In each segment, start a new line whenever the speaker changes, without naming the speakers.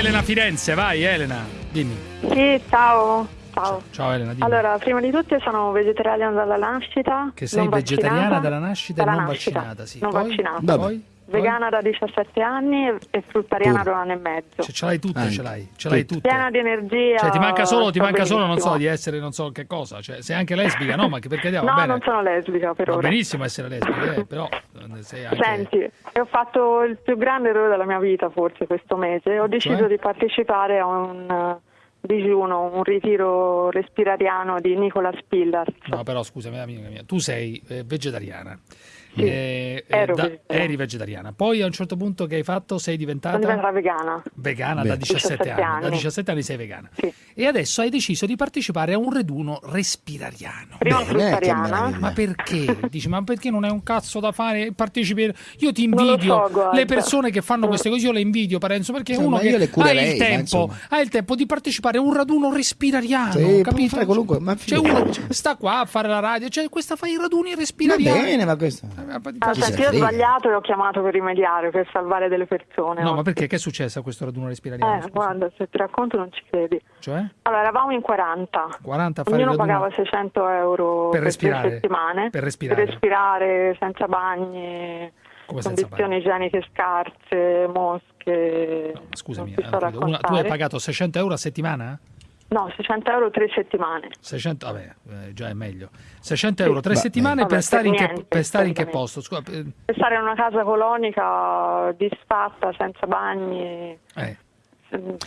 Elena Firenze, vai Elena, dimmi.
Sì, ciao. Ciao.
Ciao Elena, dimmi.
Allora, prima di tutto sono vegetariana dalla nascita.
che sei vegetariana dalla nascita e
Dalla
non
nascita,
vaccinata, sì.
Non
Poi?
vaccinata.
Poi?
Vegana da 17 anni e fruttariana da un anno e mezzo.
Cioè, ce l'hai tutte,
Anche.
ce l'hai, ce l'hai tutte.
Piena di energia.
Cioè, ti manca solo, ti manca solo, non so, di essere non so che cosa. Cioè, sei anche lesbica, no? Ma che perché va
No,
bene.
non sono lesbica per
Va
ora.
benissimo essere lesbica, eh, però eh, sei anche...
Senti, ho fatto il più grande errore della mia vita forse questo mese. Ho deciso
Cioè?
di partecipare a un eh, digiuno, un ritiro respirariano di Nicola Spillars.
No, però scusami, amica mia, tu sei eh, vegetariana.
Sì,
Eh, eh,
ero
da-
vegetariana.
eri vegetariana. Poi a un certo punto che hai fatto sei diventata
Sono diventata vegana.
vegana
Beh.
da 17,
17
anni. Da
anni.
17 anni sei vegana.
Sì.
E adesso hai deciso di partecipare a un raduno respirariano.
Prima fruttariana.
Ma perché? Dici, ma perché non è un cazzo da fare? Partecipi. Io ti invidio
so,
le persone che fanno queste cose, io le invidio, Parenzo, perché
Insomma,
uno che ha il, tempo, ha il tempo di partecipare a un raduno respirariano.
Sì,
capito?
fare qualunque- ma
cioè, uno sta qua a fare la radio, cioè questa fa i raduni
Va
respirariani.
bene, ma questo...
Ah, senti,
ne
io ho sbagliato e ho chiamato per rimediare, per salvare delle persone.
No, ma perché? Che è successo a questo raduno respirariano?
Eh,
scusa?
guarda, se ti racconto non ci credi.
Cioè?
Allora, eravamo in 40.
40 a fare
Ognuno pagava 600 euro
Per
per,
respirare.
settimane.
Per respirare.
respirare senza bagni,
Come
condizioni igieniche scarse, mosche.
No, scusami,
ti
eh, una- tu hai pagato 600 euro a settimana?
No, 600 euro tre settimane.
600, vabbè, eh, già è meglio. 600 euro tre
Beh,
settimane
vabbè,
per stare, in
per
che,
niente,
per stare in che posto? Scusa, eh,
Per stare in una casa colonica disfatta, senza bagni.
eh.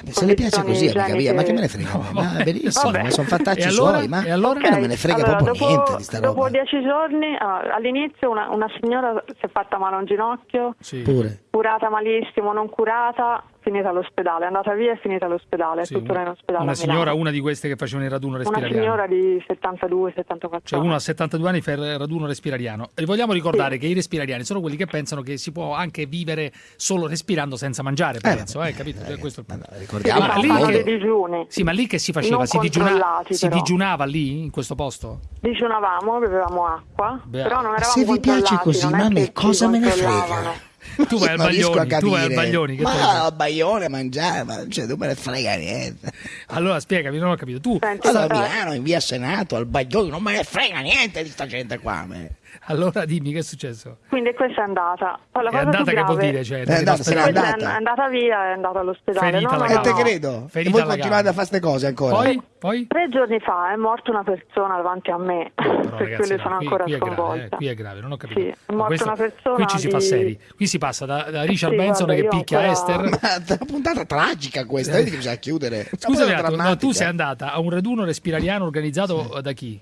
Se le piace così, amica mia, ma che me ne frega?
No,
ma
vabbè.
benissimo,
Vabbè.
ma sono fattacci
E allora?
suoi, ma
E allora?
me non me ne frega
allora,
proprio
dopo,
niente di sta
Dopo
roba.
dieci giorni, ah, all'inizio una, una signora si è fatta male a un ginocchio,
Sì.
Pure.
curata malissimo, non curata, finita all'ospedale, è andata via e finita all'ospedale, è
Sì,
tuttora in ospedale.
una signora, una di queste che facevano il raduno
Una
respirariano.
signora di 72-74
Cioè uno a 72 anni fa il raduno respirariano. E vogliamo ricordare
Sì.
che i respirariani sono quelli che pensano che si può anche vivere solo respirando senza mangiare, penso, eh, capito?
Eh,
Questo è il
ma
punto.
ricordiamo
Ma lì che-
digiuni.
Sì, ma lì che si faceva? Si, digiuna- si digiunava lì, in questo posto?
Digiunavamo, bevevamo acqua,
Beh,
però non eravamo
Se vi piace così, ma a me cosa me ne frega?
Tu vai al Baglioni, tu vai al. Baglioni, che
Ma
frega?
al Baglione a mangiare, ma cioè, non me ne frega niente.
Allora spiegami, non ho capito. Tu,
Senti,
Vado a
allora-
Milano, in via Senato, al Baglione, non me ne frega niente di sta gente qua. a me.
allora dimmi che è successo.
Quindi questa è andata. Poi la
È
cosa
andata
più
che vuol
grave-
dire? Cioè,
È andata,
Questa
andata.
è andata via, è andata all'ospedale.
Ferita
No, no,
E
no,
te credo. E
Ferita
voi
alla
continuate
gamba.
a fare queste cose ancora.
Poi? Poi?
Tre giorni fa è morta una persona davanti a me,
Però,
per
ragazzi, no,
sono
qui,
ancora
qui è grave,
sconvolta.
eh, qui è grave, non ho capito.
Sì, è morta
questo-
una persona
qui ci si fa
di-
seri. Qui si passa da, da Richard
Sì,
Benson che picchia
ancora-
Esther.
Ma è una puntata tragica questa, vedi che bisogna chiudere. Drammatica.
tu sei andata a un raduno respirariano organizzato da chi?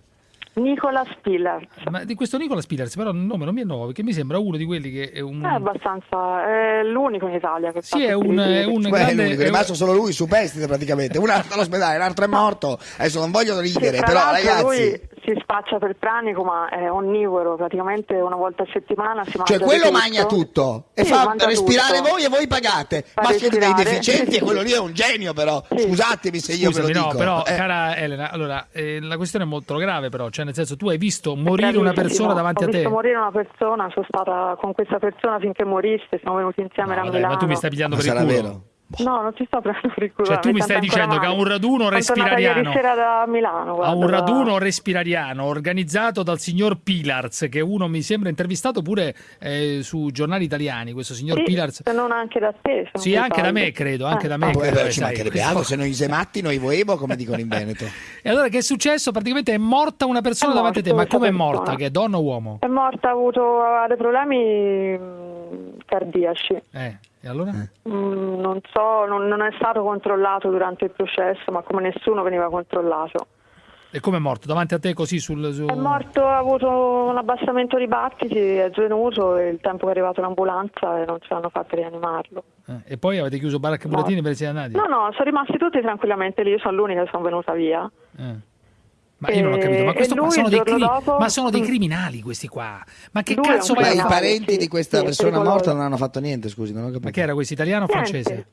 Nicola Spiller.
Ma di questo Nicola Spillers, però il nome non mi è nuovo, perché mi sembra uno di quelli che è un...
È abbastanza, è l'unico in Italia che fa
Sì, è un, è un
Beh,
grande...
l'unico, è
un-
rimasto solo lui, superstite praticamente. Uno è all'ospedale, l'altro è morto. Adesso non voglio
Sì,
ridere,
tra
però ragazzi.
lui si spaccia per pranico ma è onnivoro, praticamente una volta a settimana si mangia
Cioè quello
tutto.
mangia tutto e
Sì,
fa respirare
tutto.
voi e voi pagate.
Fa
Ma siete dei
respirare.
deficienti e quello lì è un genio però.
Sì.
Scusatemi se io
Scusami,
ve lo
no,
dico.
però,
Eh,
cara Elena, allora, eh, la questione è molto grave, però, cioè, nel senso, tu hai visto morire una persona davanti
Ho
a te.
visto morire una persona, sono stata con questa persona finché morisse, siamo venuti insieme
No,
a
dai,
Milano.
ma tu mi stai pigliando
ma
per il culo.
vero.
No, non ti sto prendendo per il culo.
Cioè, tu mi stai dicendo che a
male.
un raduno respirariano-
da Milano.
a un
da-
raduno respirariano organizzato dal signor Pilars, che uno mi sembra intervistato pure eh, su giornali italiani, questo signor
Sì,
Pilars.
se non anche da te.
Sì, anche da
sbaglio.
me, credo, anche
Eh.
da me.
Ah,
credo,
ci mancherebbe altro, se noi sematti noi voevo, come dicono in Veneto.
E allora che è successo? Praticamente è morta una persona
È
davanti a te, ma come è morta? Che è donna o uomo?
È morta, ha avuto ha dei problemi mh, cardiaci.
Eh, e allora?
Mm, non so, non, non è stato controllato durante il processo, ma come nessuno veniva controllato.
E come è morto? Davanti a te così sul... su-
È morto, ha avuto un abbassamento di battiti, è svenuto e il tempo che è arrivata l'ambulanza e non ce l'hanno fatto rianimarlo.
Eh, e poi avete chiuso baracca e burattini per siete andati?
No, no, sono rimasti tutti tranquillamente lì, io sono l'unica che sono venuta via.
Eh. Ma io non ho capito, ma, questo qua sono dei, crimi-
dopo-
ma sono dei
Mm.
criminali questi qua. Ma che
Lui
cazzo
Ma
vai a
i
fare?
parenti
sì,
di questa
sì,
persona morta non hanno fatto niente, scusi, non ho capito.
Ma che era questo italiano o francese?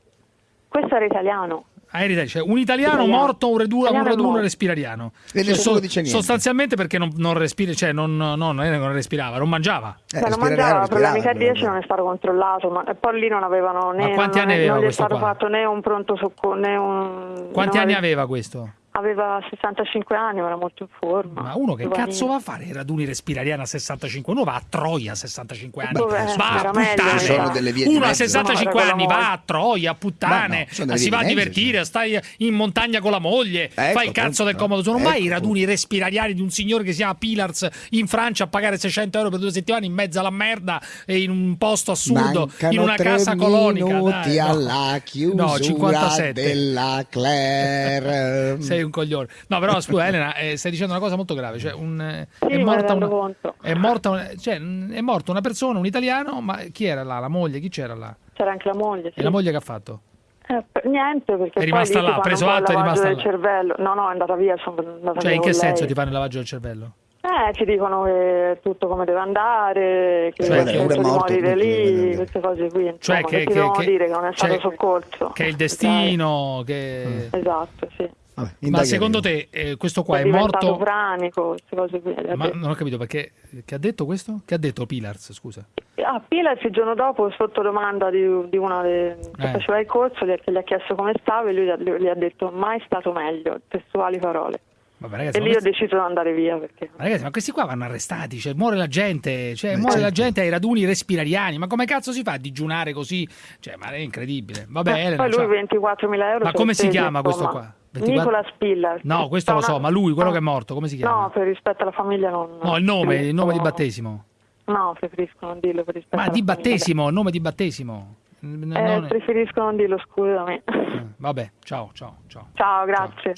Questo era italiano.
Ah, cioè, un italiano
Italiano.
morto, un reduno, un
Italiano morto.
respirariano.
E
Cioè,
nessuno dice niente.
Sostanzialmente perché non, non respira, cioè non, no, non non respirava, non mangiava.
Eh,
Beh, non mangiava,
respirare,
problemi cardiaci
però.
non è stato controllato, ma e poi lì non avevano né,
Ma quanti
non,
anni aveva
non gli è stato
qua?
fatto né un pronto soccorso né un...
Quanti anni
ave-
aveva questo?
Aveva 65 anni, ma era molto in forma.
Ma uno che
Giovanile.
cazzo va a fare i raduni respirariani a 65? Uno va a Troia a 65 anni.
Dov'è?
Va a puttane.
Sono delle vie
Uno a
mezzo.
65
No,
anni va a Troia a puttane.
No,
si va a divertire, stai in montagna con la moglie,
Ecco,
fai il cazzo del comodo. Sono
ecco.
mai i raduni respirariani di un signore che si chiama Pilars in Francia a pagare 600 euro per due settimane in mezzo alla merda e in un posto assurdo,
Mancano
in una
tre
casa colonica. Dai, no.
alla chiusura
No, 57.
della Claire.
Sei un coglione. No, però scusa, Elena, eh, stai dicendo una cosa molto grave. Cioè, un, eh,
Sì,
è,
me ne
morta
rendo
una,
conto.
è, morta una, cioè, è morta una persona, un italiano, ma chi era là? La moglie? Chi c'era là?
C'era anche la moglie, sì.
E la moglie che ha fatto?
Eh, niente, perché
È rimasta là,
fanno
preso atto, è rimasta
del
là.
cervello. No, no, è andata via, sono andata
Cioè, in che senso
lei.
ti fanno il lavaggio del cervello?
Eh, ti dicono che è tutto come deve andare, che
Cioè,
morto,
morire
deve
lì, queste cose qui, insomma,
Cioè,
che,
che, che,
dire che non è stato
cioè,
soccorso.
Che è il destino, che...
Esatto, sì.
Vabbè,
Ma secondo te eh, questo qua
è
è morto...
pranico, cose qui.
Ma non ho capito perché... Che ha detto questo? Che ha detto Pilars, scusa?
Ah, Pilas il giorno dopo, sotto domanda di, di una de- che
Eh.
faceva il corso, gli, gli ha chiesto come stava e lui gli ha, detto mai stato meglio, testuali parole.
Vabbè, ragazzi,
E lì ho
questi-
deciso di andare via perché...
ma ragazzi, ma questi qua vanno arrestati, cioè muore la gente, cioè
Eh,
muore la
certo.
gente ai raduni respirariani, ma come cazzo si fa a digiunare così? Cioè, ma è incredibile. Vabbè,
Eh,
Elena,
poi lui
ciao.
24.000 euro.
Ma come si chiama questo qua? 24
Nicola Spiller.
No, questo lo so, ma lui, quello che è morto, come si chiama?
No, per rispetto alla famiglia non...
No, il nome, il nome di
preferisco-
battesimo.
No, preferisco non dirlo per rispetto
Ma di
famiglia.
battesimo, nome di battesimo.
Eh,
non-
preferisco non dirlo, scusami.
eh, Vabbè, ciao, ciao, ciao.
Ciao, grazie.